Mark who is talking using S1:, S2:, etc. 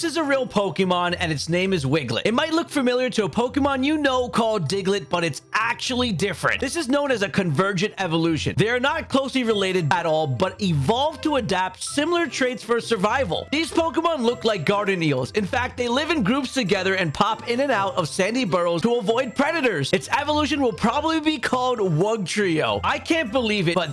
S1: This is a real Pokemon, and its name is Wiglett. It might look familiar to a Pokemon you know called Diglett, but it's actually different. This is known as a convergent evolution. They are not closely related at all, but evolved to adapt similar traits for survival. These Pokemon look like garden eels. In fact, they live in groups together and pop in and out of sandy burrows to avoid predators. Its evolution will probably be called Wugtrio. I can't believe it, but